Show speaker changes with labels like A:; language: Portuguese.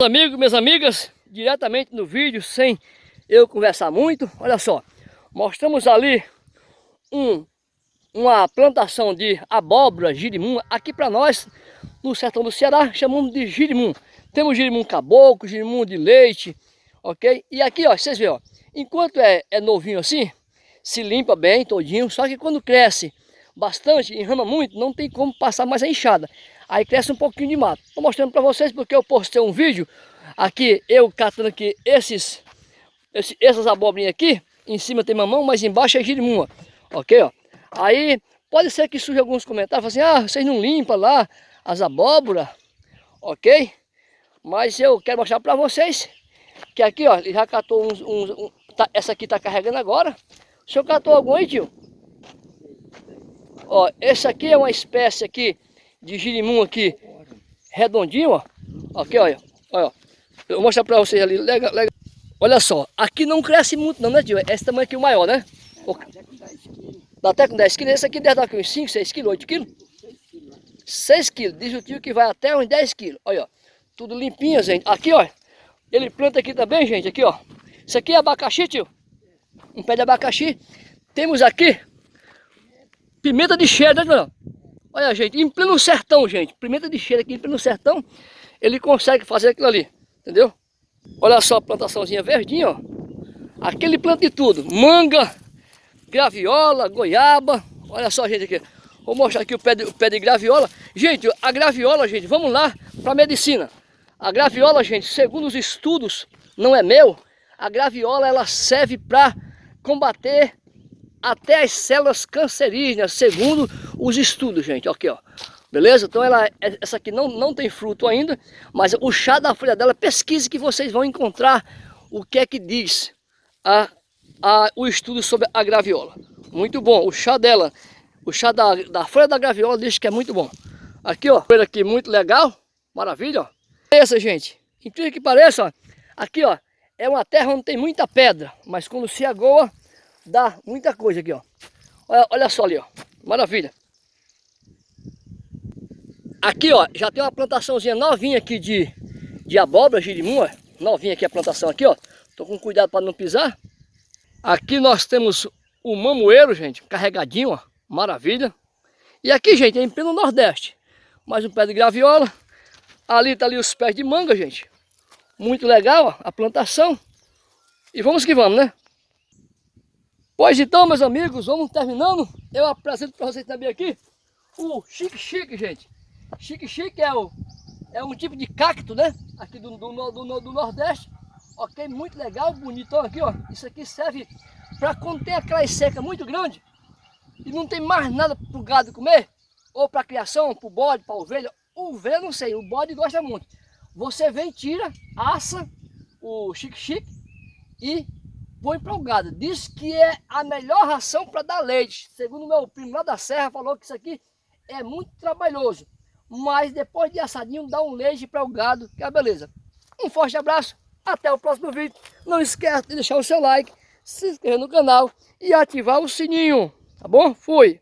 A: amigos, minhas amigas, diretamente no vídeo, sem eu conversar muito, olha só, mostramos ali um, uma plantação de abóbora, girimum, aqui para nós, no sertão do Ceará, chamamos de girimum. Temos girimum caboclo, girimum de leite, ok? E aqui, ó, vocês veem, ó, enquanto é, é novinho assim, se limpa bem todinho, só que quando cresce bastante, enrama muito, não tem como passar mais a enxada. Aí cresce um pouquinho de mato. Estou mostrando para vocês porque eu postei um vídeo aqui, eu catando aqui esses, essas abobrinhas aqui. Em cima tem mamão, mas embaixo é girimum, ok? Ó. Aí pode ser que surja alguns comentários, assim, ah, vocês não limpam lá as abóboras, ok? Mas eu quero mostrar para vocês que aqui, ó, ele já catou uns, uns um, tá, essa aqui está carregando agora. O senhor catou algum aí, tio? Ó, esse aqui é uma espécie aqui de girimum aqui, redondinho, ó. Aqui, olha. olha. Eu vou mostrar pra vocês ali. Legal, legal. Olha só, aqui não cresce muito não, né, tio? Esse tamanho aqui é o maior, né? Dá até com 10 quilos. Esse aqui deve dar uns 5, 6 quilos, 8 quilos? 6 quilos. Diz o tio que vai até uns 10 quilos. Olha, ó. Tudo limpinho, gente. Aqui, ó. Ele planta aqui também, gente. Aqui, ó. Isso aqui é abacaxi, tio. Um pé de abacaxi. Temos aqui pimenta de cheiro, né, Olha, gente, em pleno sertão, gente, pimenta de cheiro aqui em pleno sertão, ele consegue fazer aquilo ali, entendeu? Olha só a plantaçãozinha verdinha, ó. Aqui ele planta de tudo, manga, graviola, goiaba, olha só, gente, aqui. Vou mostrar aqui o pé de, o pé de graviola. Gente, a graviola, gente, vamos lá para medicina. A graviola, gente, segundo os estudos, não é meu, a graviola ela serve para combater até as células cancerígenas, segundo os estudos, gente. Aqui, ó. Beleza? Então ela, essa aqui não, não tem fruto ainda, mas o chá da folha dela, pesquise que vocês vão encontrar o que é que diz a, a, o estudo sobre a graviola. Muito bom, o chá dela, o chá da, da folha da graviola diz que é muito bom. Aqui, ó, folha aqui muito legal, maravilha, ó. Essa, gente, incrível que pareça, ó, aqui, ó, é uma terra onde tem muita pedra, mas quando se agoa, dá muita coisa aqui, ó. Olha, olha só ali, ó, maravilha. Aqui, ó, já tem uma plantaçãozinha novinha aqui de, de abóbora, girimum, ó. Novinha aqui a plantação aqui, ó. Tô com cuidado para não pisar. Aqui nós temos o mamoeiro, gente, carregadinho, ó. Maravilha. E aqui, gente, é em pleno Nordeste. Mais um pé de graviola. Ali tá ali os pés de manga, gente. Muito legal, ó, a plantação. E vamos que vamos, né? Pois então, meus amigos, vamos terminando. Eu apresento para vocês também aqui o Chique Chique, gente. Chique Chique é, o, é um tipo de cacto, né? Aqui do, do, do, do Nordeste. Ok, muito legal, bonitão aqui, ó. Isso aqui serve para conter aquela seca muito grande e não tem mais nada para o gado comer, ou para criação, para o bode, para a ovelha. O ovelha não sei, o bode gosta muito. Você vem, tira, assa o chique-chique e põe para o gado. Diz que é a melhor ração para dar leite. Segundo meu primo lá da serra, falou que isso aqui é muito trabalhoso mas depois de assadinho dá um leite para o gado, que é beleza. Um forte abraço, até o próximo vídeo. Não esquece de deixar o seu like, se inscrever no canal e ativar o sininho, tá bom? Fui!